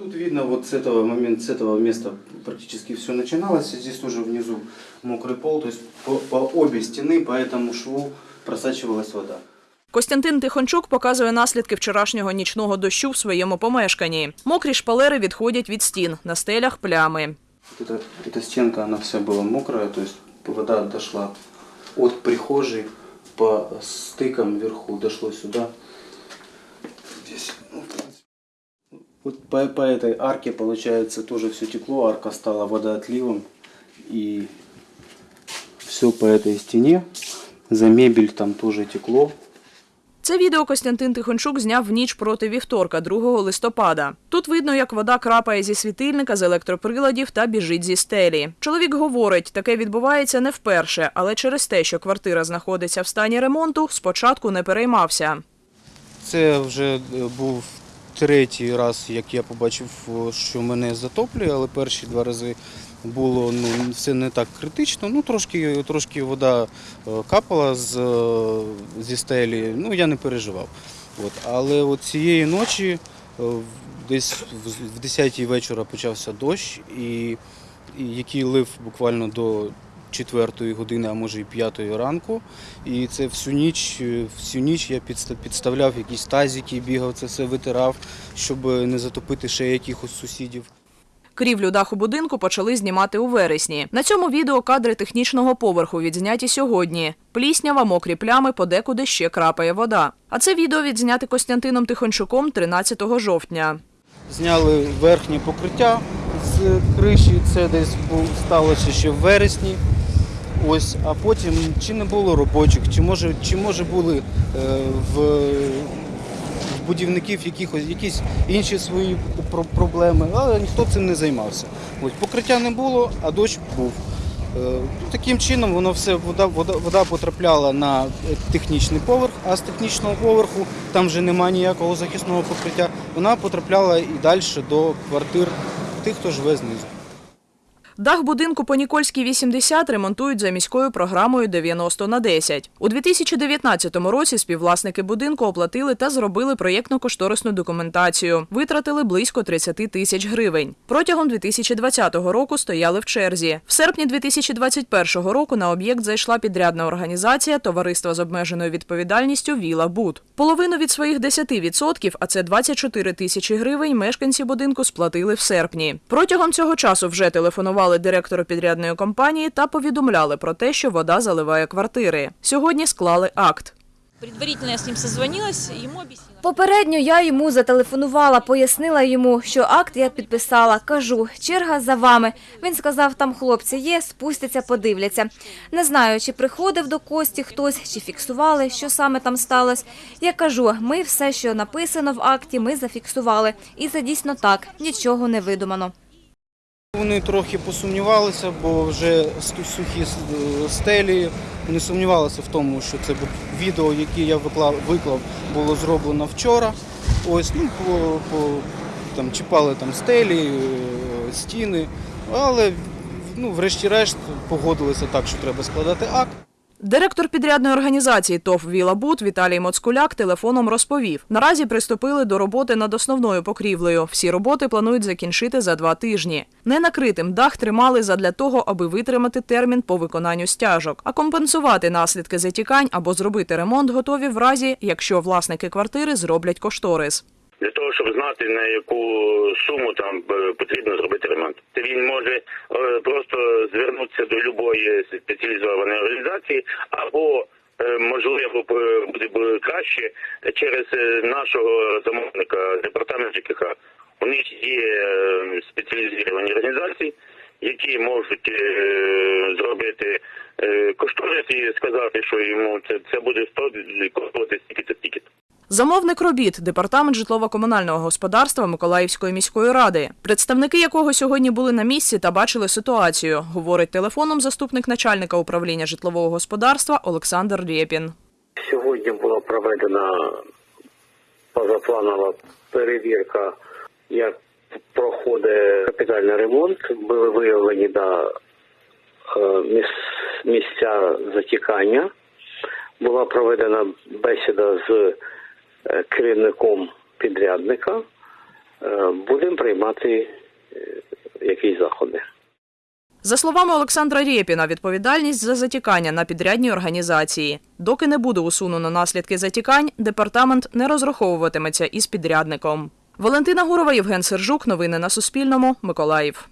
Тут видно, вот с этого момента, с этого места практически все начиналось. Здесь тоже внизу мокрый пол, то есть по, по обе стены, по этому шву просачивалась вода. Костянтин Тихончук показує наслідки вчорашнього нічного дощу в своєму помешканні. Мокрі шпалери відходять від стін, на стелях плями. Вот эта, эта стенка, она вся была мокрая, то есть вода дошла от прихожей по стыкам вверху, дошло сюда. Вот по, по этой арке, получается, тоже все текло, арка стала водоотливом. И все по этой стене. За мебель там тоже текло. Це відео Костянтин Тихончук зняв в ніч проти вівторка, 2 листопада. Тут видно, як вода крапає зі світильника, з електроприладів та біжить зі стелі. Чоловік говорить, таке відбувається не вперше, але через те, що квартира знаходиться в стані ремонту, спочатку не переймався. Це вже був третій раз, як я побачив, що мене затоплює, але перші два рази було ну, все не так критично. Ну, трошки, трошки вода е, капала з, е, зі стелі, ну я не переживав. От. Але от цієї ночі, е, десь в- в 10 вечора почався дощ, і, і який лив буквально до четвертої години, а може і п'ятої ранку. І це всю ніч, е, всю ніч я підста- підставляв якісь тазики, бігав, це все витирав, щоб не затопити ще якихось сусідів. Крівлю даху будинку почали знімати у вересні. На цьому відео кадри технічного поверху відзняті сьогодні. Пліснява, мокрі плями, подекуди ще крапає вода. А це відео відзняти Костянтином Тихончуком 13 жовтня. Зняли верхнє покриття з криші, це десь сталося ще в вересні. Ось, а потім чи не було робочих, чи може, чи може були е, в, в будівників якихось, якісь інші свої про- проблеми, але ніхто цим не займався. Ось, покриття не було, а дощ був. Е, Таким чином воно все вода, вода, вода потрапляла на технічний поверх, а з технічного поверху там вже немає ніякого захисного покриття. Вона потрапляла і далі до квартир тих, хто живе знизу. Дах будинку по Нікольській 80 ремонтують за міською програмою 90 на 10. У 2019 році співвласники будинку оплатили та зробили проєктно-кошторисну документацію. Витратили близько 30 тисяч гривень. Протягом 2020 року стояли в черзі. В серпні 2021 року на об'єкт зайшла підрядна організація Товариства з обмеженою відповідальністю Віла Буд. Половину від своїх 10%, а це 24 тисячі гривень, мешканці будинку сплатили в серпні. Протягом цього часу вже телефонували директору підрядної компанії та повідомляли про те, що вода заливає квартири. Сьогодні склали акт. Предварительно я с ним созвонилась, ему объяснила. Попередньо я йому зателефонувала, пояснила йому, що акт я підписала. Кажу, черга за вами. Він сказав, там хлопці є, спустяться, подивляться. Не знаю, чи приходив до Кості хтось, чи фіксували, що саме там сталося. Я кажу, ми все, що написано в акті, ми зафіксували. І це дійсно так, нічого не видумано. Вони трохи посумнівалися, бо вже сухі стелі. Вони сумнівалися в тому, що це відео, яке я виклав, виклав, було зроблено вчора. Ось, ну, по, по, там, чіпали там стелі, е, стіни, але ну, врешті-решт погодилися так, що треба складати акт. Директор підрядної організації ТОВ «Вілабут» Віталій Моцкуляк телефоном розповів. Наразі приступили до роботи над основною покрівлею. Всі роботи планують закінчити за два тижні. Ненакритим дах тримали задля того, аби витримати термін по виконанню стяжок. А компенсувати наслідки затікань або зробити ремонт готові в разі, якщо власники квартири зроблять кошторис. для того, щоб знати на яку суму там е, потрібно зробити ремонт. Він може до будь-якої спеціалізованої організації, або е, можливо буде краще через е, нашого замовника департамент ЖКХ. У них є е, спеціалізовані організації, які можуть зробити кошторис і сказати, що йому це, це буде 100 коштувати стільки-то стільки. Замовник робіт департамент житлово-комунального господарства Миколаївської міської ради, представники якого сьогодні були на місці та бачили ситуацію, говорить телефоном заступник начальника управління житлового господарства Олександр Рєпін. Сьогодні була проведена позапланова перевірка, як проходить капітальний ремонт. Були виявлені да, е, місця затікання. Була проведена бесіда з керівником підрядника. е, будемо приймати е, якісь заходи. За словами Олександра Рєпіна, відповідальність за затікання на підрядній організації. Доки не буде усунено наслідки затікань, департамент не розраховуватиметься із підрядником. Валентина Гурова, Євген Сержук. Новини на Суспільному. Миколаїв.